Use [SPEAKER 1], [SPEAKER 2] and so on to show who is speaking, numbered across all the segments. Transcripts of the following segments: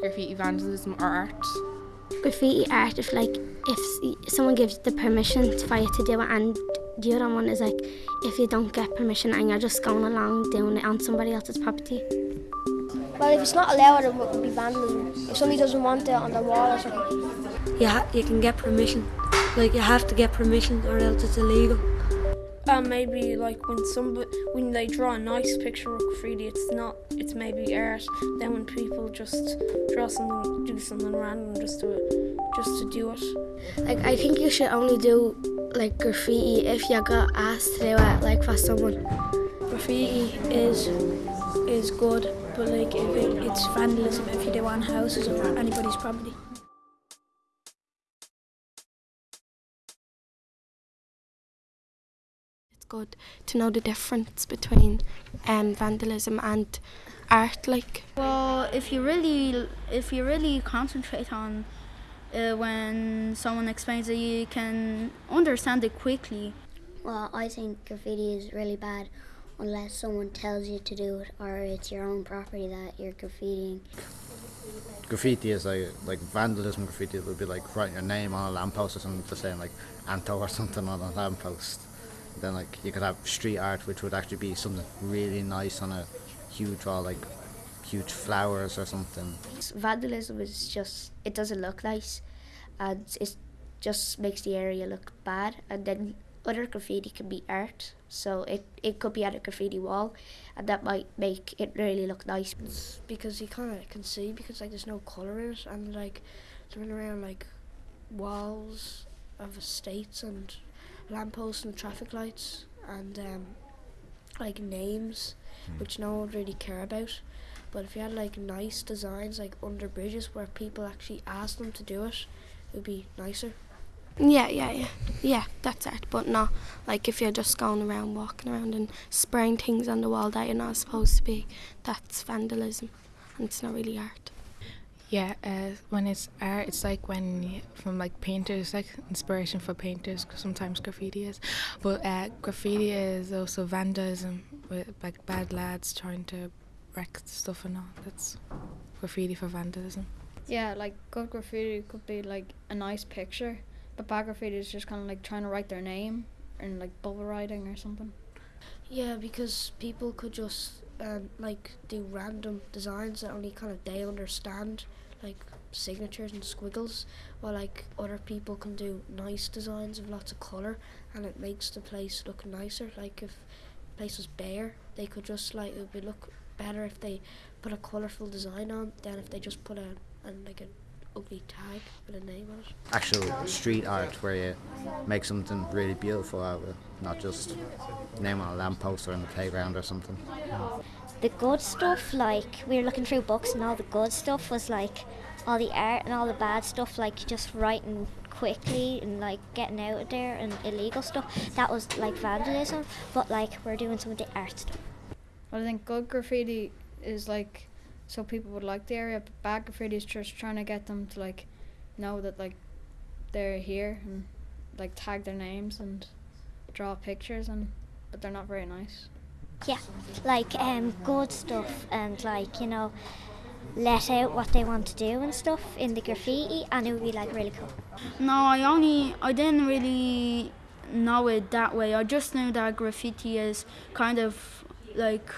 [SPEAKER 1] graffiti vandalism or art?
[SPEAKER 2] Graffiti art, if like if someone gives the permission for you to do it, and the other one is like if you don't get permission and you're just going along doing it on somebody else's property.
[SPEAKER 3] Well, if it's not allowed, it would be vandalism. If somebody doesn't want it on the wall or something.
[SPEAKER 4] Yeah, you can get permission. Like you have to get permission or else it's illegal.
[SPEAKER 5] Maybe like when somebody when they draw a nice picture of graffiti, it's not it's maybe art. Then when people just draw something, do something random just to just to do it.
[SPEAKER 2] Like I think you should only do like graffiti if you got asked to do it, like for someone.
[SPEAKER 6] Graffiti is is good, but like if it, it's vandalism if you do on houses or anybody's property.
[SPEAKER 7] Good to know the difference between um, vandalism and art, like.
[SPEAKER 8] Well, if you really, if you really concentrate on uh, when someone explains it, you can understand it quickly.
[SPEAKER 9] Well, I think graffiti is really bad unless someone tells you to do it or it's your own property that you're graffitiing.
[SPEAKER 10] Graffiti is like like vandalism graffiti would be like writing your name on a lamppost or something just saying like Anto or something on a lamppost. Then like you could have street art which would actually be something really nice on a huge wall like huge flowers or something.
[SPEAKER 11] Vandalism is just it doesn't look nice and it just makes the area look bad and then other graffiti can be art so it, it could be on a graffiti wall and that might make it really look nice
[SPEAKER 6] it's because you kind of can see because like there's no colour in it and like running around like walls of estates and lampposts and traffic lights and um, like names mm. which no one would really care about but if you had like nice designs like under bridges where people actually ask them to do it it would be nicer
[SPEAKER 7] yeah, yeah, yeah. Yeah, that's it. But not like if you're just going around, walking around and spraying things on the wall that you're not supposed to be, that's vandalism and it's not really art.
[SPEAKER 1] Yeah, uh, when it's art, it's like when from like painters, like inspiration for painters. Cause sometimes graffiti is, but uh, graffiti is also vandalism with like bad lads trying to wreck stuff and all. That's graffiti for vandalism.
[SPEAKER 12] Yeah, like good graffiti could be like a nice picture but bad graffiti is just kind of like trying to write their name in like bubble writing or something.
[SPEAKER 6] Yeah, because people could just um, like do random designs that only kind of they understand, like signatures and squiggles, while like other people can do nice designs of lots of colour, and it makes the place look nicer. Like if the place was bare, they could just like it would look better if they put a colourful design on than if they just put a and like a ugly tag with a name on it.
[SPEAKER 10] Actual street art where you make something really beautiful out of it, not just name on a lamppost or in the playground or something.
[SPEAKER 9] The good stuff, like we were looking through books and all the good stuff was like all the art and all the bad stuff, like just writing quickly and like getting out of there and illegal stuff. That was like vandalism, but like we're doing some of the art stuff.
[SPEAKER 12] Well, I think good graffiti is like so people would like the area. But bad graffiti is just trying to get them to like know that like they're here and like tag their names and draw pictures and but they're not very nice.
[SPEAKER 9] Yeah, like um, good stuff and like you know let out what they want to do and stuff in the graffiti and it would be like really cool.
[SPEAKER 8] No, I only I didn't really know it that way. I just knew that graffiti is kind of like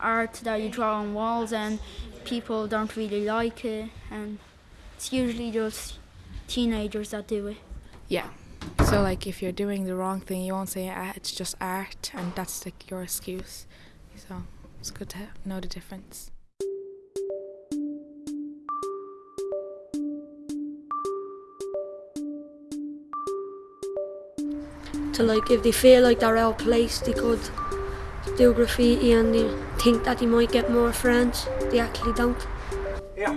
[SPEAKER 8] art that you draw on walls and people don't really like it and it's usually just teenagers that do it.
[SPEAKER 1] Yeah. So like if you're doing the wrong thing you won't say ah, it's just art and that's like your excuse. So it's good to know the difference.
[SPEAKER 4] To like if they feel like they're out placed they could do graffiti and they think that they might get more friends. They actually don't.
[SPEAKER 13] Yeah.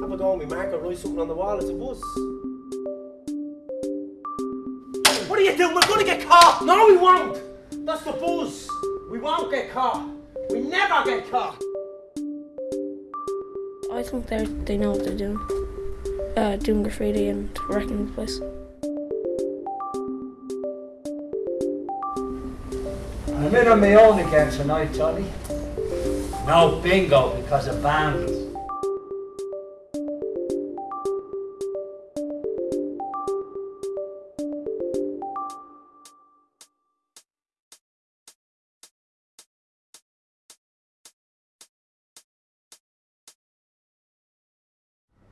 [SPEAKER 13] Have a go on me marker, write something on the wall, it's a bus. What are you doing? We're gonna get caught! No, we won't! That's the buzz! We won't get caught! We never get caught!
[SPEAKER 12] I think they they know what they're doing. Uh, doing graffiti and wrecking the place.
[SPEAKER 14] I'm in on my own again tonight, Tony. No bingo because of boundaries.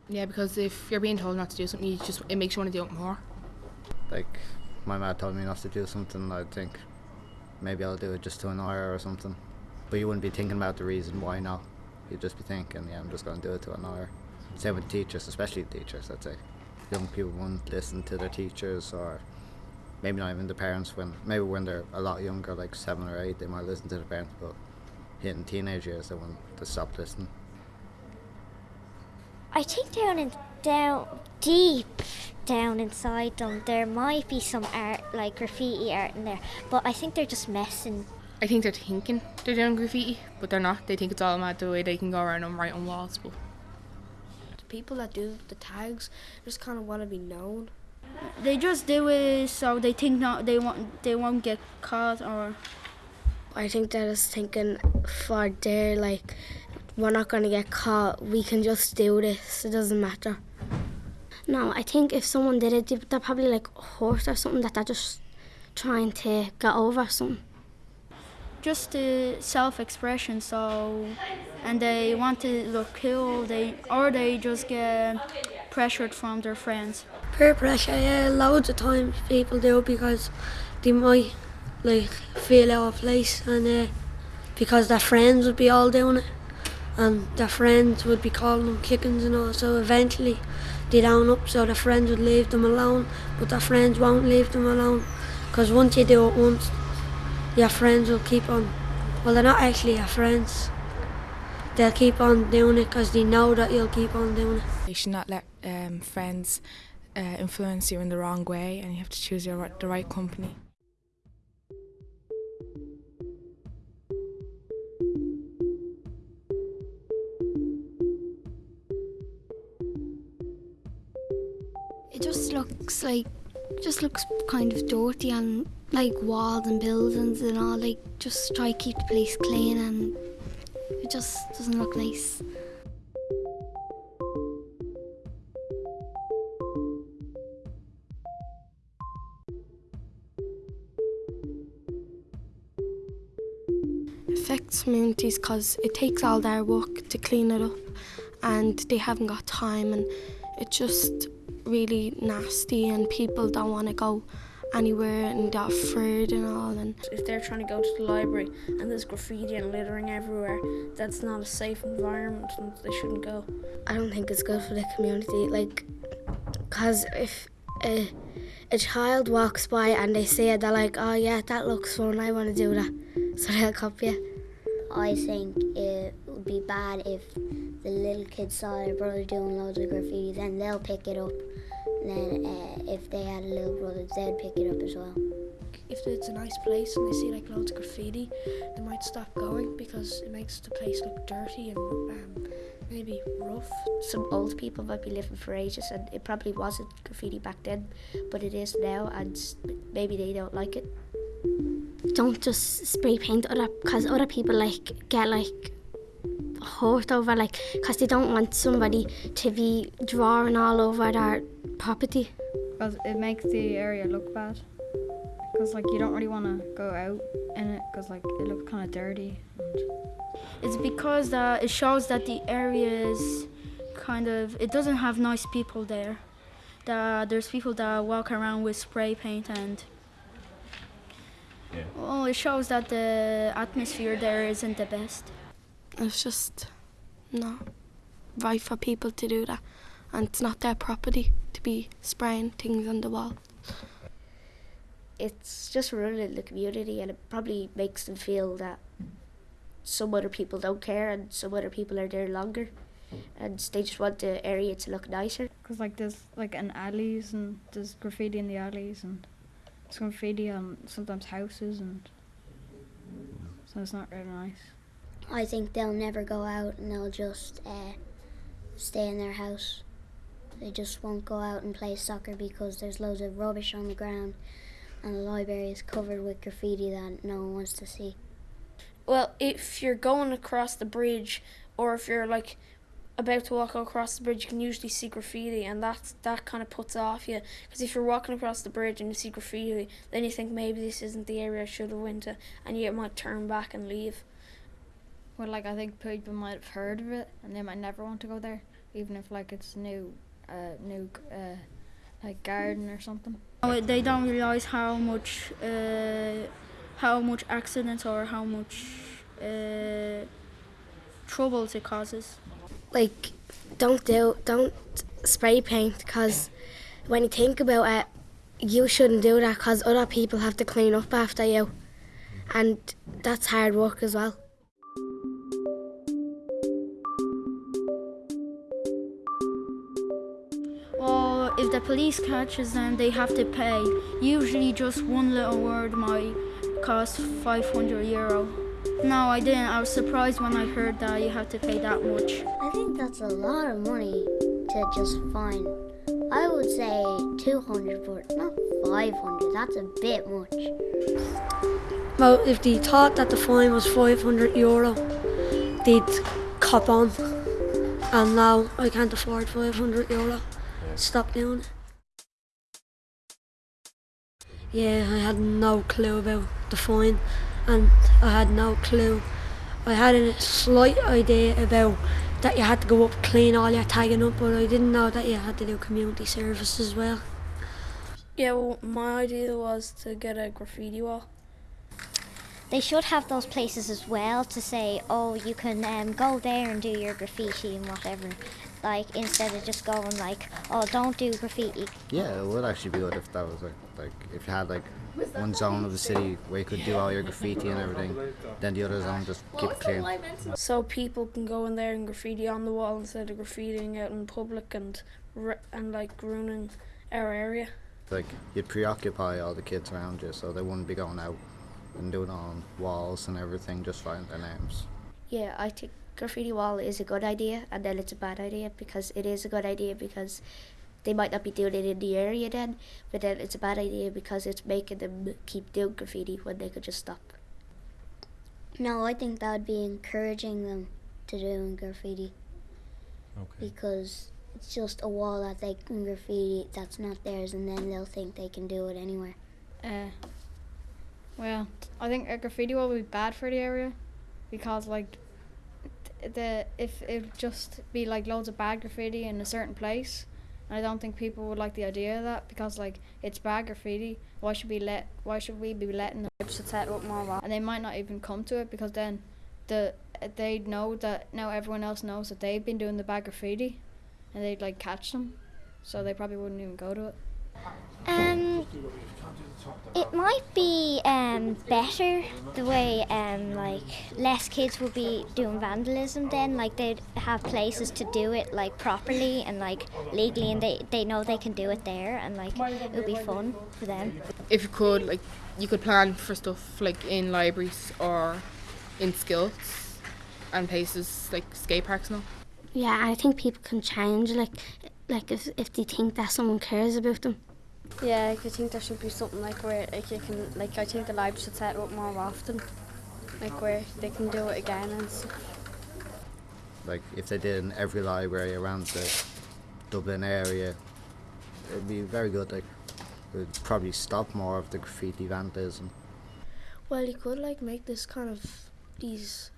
[SPEAKER 1] Yeah, because if you're being told not to do something, you just it makes you want to do it more.
[SPEAKER 10] Like my mad told me not to do something, I'd think maybe I'll do it just to annoy her or something. But you wouldn't be thinking about the reason why not. You'd just be thinking, yeah, I'm just going to do it to annoy her. Same with teachers, especially teachers, I'd say. Young people won't listen to their teachers or maybe not even the parents when maybe when they're a lot younger, like seven or eight, they might listen to the parents, but hitting teenage years, they want to stop listening.
[SPEAKER 9] I think down in down deep down inside them there might be some art like graffiti art in there, but I think they're just messing.
[SPEAKER 1] I think they're thinking they're doing graffiti, but they're not. They think it's all mad the way they can go around and write on walls. But
[SPEAKER 6] The people that do the tags just kind of want to be known.
[SPEAKER 8] They just do it so they think not they want they won't get caught or
[SPEAKER 2] I think they're just thinking for their like we're not gonna get caught. We can just do this. It doesn't matter. No, I think if someone did it, they- they're probably like hurt or something that they're just trying to get over something.
[SPEAKER 8] just the self-expression. So, and they want to look cool. They or they just get pressured from their friends.
[SPEAKER 4] Peer pressure, yeah, loads of times people do because they might like feel out of place and uh, because their friends would be all doing it and their friends would be calling them kickings and all so eventually they down up so their friends would leave them alone but their friends won't leave them alone. Because once you do it once your friends will keep on. Well they're not actually your friends. They'll keep on doing it because they know that you'll keep on doing it.
[SPEAKER 1] You should not let um, friends uh, influence you in the wrong way, and you have to choose your the right company.
[SPEAKER 2] Like just looks kind of dirty and like walls and buildings and all like just try to keep the place clean and it just doesn't look nice.
[SPEAKER 7] affects communities because it takes all their work to clean it up and they haven't got time and it just really nasty and people don't want to go anywhere and they're afraid and all and
[SPEAKER 5] If they're trying to go to the library and there's graffiti and littering everywhere, that's not a safe environment and they shouldn't go.
[SPEAKER 2] I don't think it's good for the community like because if a, a child walks by and they see it they're like oh yeah that looks fun I want to do that so they'll copy it.
[SPEAKER 9] I think it would be bad if the little kids saw their brother doing loads of graffiti, then they'll pick it up. And then uh, if they had a little brother, they'd pick it up as well.
[SPEAKER 6] If it's a nice place and they see like loads of graffiti, they might stop going because it makes the place look dirty and um, maybe rough.
[SPEAKER 11] Some old people might be living for ages, and it probably wasn't graffiti back then, but it is now, and maybe they don't like it.
[SPEAKER 2] Don't just spray paint other because other people like get like hurt over like because they don't want somebody to be drawing all over their property.
[SPEAKER 12] Because it makes the area look bad. Because like you don't really want to go out in it because like it looks kind of dirty.
[SPEAKER 8] It's because that it shows that the area is kind of it doesn't have nice people there. That there's people that walk around with spray paint and
[SPEAKER 15] Yeah.
[SPEAKER 8] well, it shows that the atmosphere there isn't the best.
[SPEAKER 7] It's just not right for people to do that and it's not their property to be spraying things on the wall.
[SPEAKER 11] It's just ruining the community, and it probably makes them feel that some other people don't care and some other people are there longer, and they just want the area to look nicer.
[SPEAKER 12] Because like there's like in alleys and there's graffiti in the alleys and there's graffiti on sometimes houses and so it's not really nice.
[SPEAKER 9] I think they'll never go out and they'll just uh, stay in their house. They just won't go out and play soccer because there's loads of rubbish on the ground and the library is covered with graffiti that no one wants to see.
[SPEAKER 5] Well, if you're going across the bridge, or if you're like about to walk across the bridge, you can usually see graffiti, and that that kind of puts off you. Because if you're walking across the bridge and you see graffiti, then you think maybe this isn't the area I should have went to, and you might turn back and leave.
[SPEAKER 12] Well, like I think people might have heard of it and they might never want to go there. even if like it's new, uh, new uh, like garden or something.
[SPEAKER 8] Oh, They don't realise how much, uh, how much accidents or how much uh, troubles it causes.
[SPEAKER 2] Like, don't do, don't spray paint because when you think about it, you shouldn't do that because other people have to clean up after you, and that's hard work as well.
[SPEAKER 8] Well, police catches them, they have to pay. Usually, just one little word might cost 500 euro. No, I didn't. I was surprised when I heard that you have to pay that much.
[SPEAKER 9] I think that's a lot of money to just fine. I would say 200, but not 500. That's a bit much.
[SPEAKER 4] Well, if they thought that the fine was 500 euro, they'd cop on. And now I can't afford 500 euro. Stop doing it. Yeah, I had no clue about the fine, and I had no clue. I had a slight idea about that you had to go up clean all your tagging up, but I didn't know that you had to do community service as well.
[SPEAKER 5] Yeah, well, my idea was to get a graffiti wall.
[SPEAKER 9] They should have those places as well to say, oh, you can um, go there and do your graffiti and whatever. Like instead of just going like, oh, don't do graffiti.
[SPEAKER 10] Yeah, it would actually be good if that was like, like if you had like one zone of the city where you could do all your graffiti and everything, then the other zone just keep it clean.
[SPEAKER 5] So people can go in there and graffiti on the wall instead of graffitiing out in public and and like ruining our area.
[SPEAKER 10] Like you'd preoccupy all the kids around you, so they wouldn't be going out and doing on walls and everything, just writing their names.
[SPEAKER 11] Yeah, I think graffiti wall is a good idea, and then it's a bad idea because it is a good idea because they might not be doing it in the area then, but then it's a bad idea because it's making them keep doing graffiti when they could just stop.
[SPEAKER 9] No, I think that would be encouraging them to do graffiti
[SPEAKER 15] Okay.
[SPEAKER 9] because it's just a wall that they can graffiti that's not theirs, and then they'll think they can do it anywhere.
[SPEAKER 12] Uh, well, I think a graffiti wall would be bad for the area because like the if it just be like loads of bad graffiti in a certain place, and I don't think people would like the idea of that because like it's bad graffiti. Why should we let? Why should we be letting them should set up more? And they might not even come to it because then the they know that now everyone else knows that they've been doing the bad graffiti, and they'd like catch them, so they probably wouldn't even go to it.
[SPEAKER 9] Um, it might be um, better the way um, like less kids would be doing vandalism then like they'd have places to do it like properly and like legally and they, they know they can do it there and like it would be fun for them
[SPEAKER 16] if you could like you could plan for stuff like in libraries or in schools and places like skate parks and all.
[SPEAKER 2] Yeah, I think people can change, like, like if, if they think that someone cares about them.
[SPEAKER 17] Yeah, like, I think there should be something like where like you can like I think the library should set it up more often, like where they can do it again and stuff.
[SPEAKER 10] Like if they did in every library around the Dublin area, it'd be very good. Like it would probably stop more of the graffiti vandalism.
[SPEAKER 6] Well, you could like make this kind of these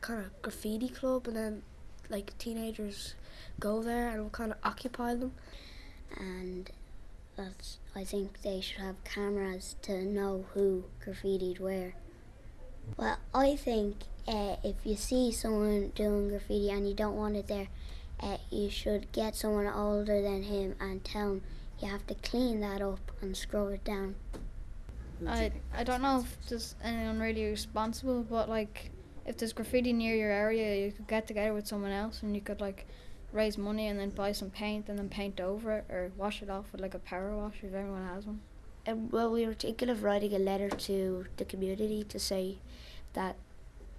[SPEAKER 6] kind of graffiti club, and then like teenagers go there and will kind of occupy them.
[SPEAKER 9] and that's I think they should have cameras to know who graffitied where. Well, I think uh, if you see someone doing graffiti and you don't want it there, uh, you should get someone older than him and tell him you have to clean that up and scrub it down.
[SPEAKER 12] I I don't know if there's anyone really responsible, but like if there's graffiti near your area, you could get together with someone else and you could like raise money and then buy some paint and then paint over it or wash it off with like a power wash if everyone has one.
[SPEAKER 11] Um, well, we were thinking of writing a letter to the community to say that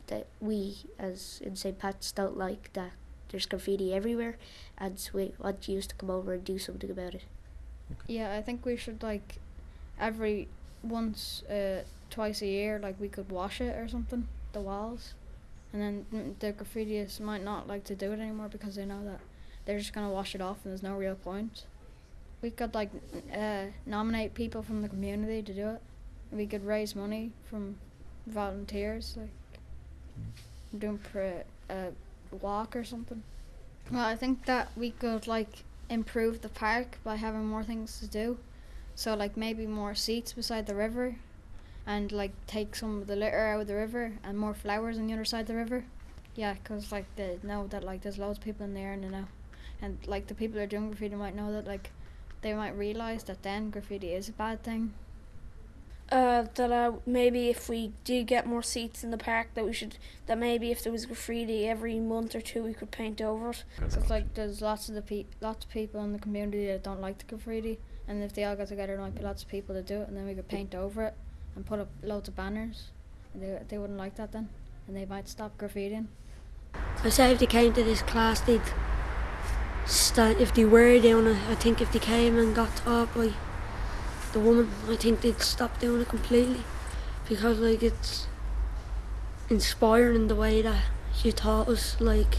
[SPEAKER 11] that we, as in St. Pat's, don't like that there's graffiti everywhere, and so we want you to come over and do something about it.
[SPEAKER 12] Yeah, I think we should like every once, uh, twice a year, like we could wash it or something, the walls, and then mm, the graffitiists might not like to do it anymore because they know that they're just gonna wash it off and there's no real point. We could like uh, nominate people from the community to do it. We could raise money from volunteers, like doing pre- a walk or something. Well, I think that we could like improve the park by having more things to do. So like maybe more seats beside the river, and like take some of the litter out of the river and more flowers on the other side of the river. Yeah, because like they know that like there's loads of people in there and you know, and like the people that are doing graffiti might know that like they might realize that then graffiti is a bad thing.
[SPEAKER 5] Uh, that uh, maybe if we do get more seats in the park, that we should that maybe if there was graffiti every month or two, we could paint over it.
[SPEAKER 12] It's like there's lots of the pe- lots of people in the community that don't like the graffiti, and if they all got together, there might be lots of people that do it, and then we could paint over it and put up loads of banners. They they wouldn't like that then, and they might stop graffitiing.
[SPEAKER 4] I say if they came to this class, they'd stand. If they were doing it, I think if they came and got taught by the woman, I think they'd stop doing it completely, because like it's inspiring in the way that she taught us. Like